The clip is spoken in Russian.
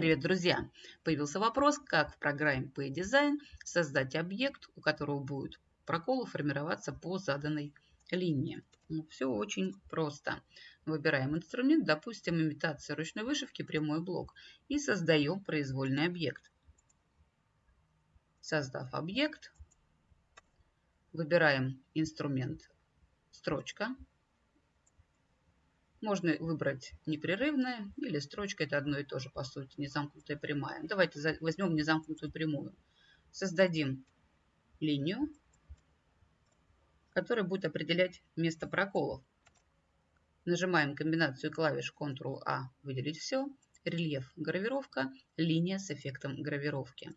Привет, друзья! Появился вопрос, как в программе PayDesign создать объект, у которого будет проколы формироваться по заданной линии. Ну, все очень просто. Выбираем инструмент, допустим, имитация ручной вышивки, прямой блок, и создаем произвольный объект. Создав объект, выбираем инструмент строчка, можно выбрать непрерывная или строчка, это одно и то же, по сути, незамкнутая прямая. Давайте возьмем незамкнутую прямую. Создадим линию, которая будет определять место проколов. Нажимаем комбинацию клавиш Ctrl-A, выделить все, рельеф, гравировка, линия с эффектом гравировки.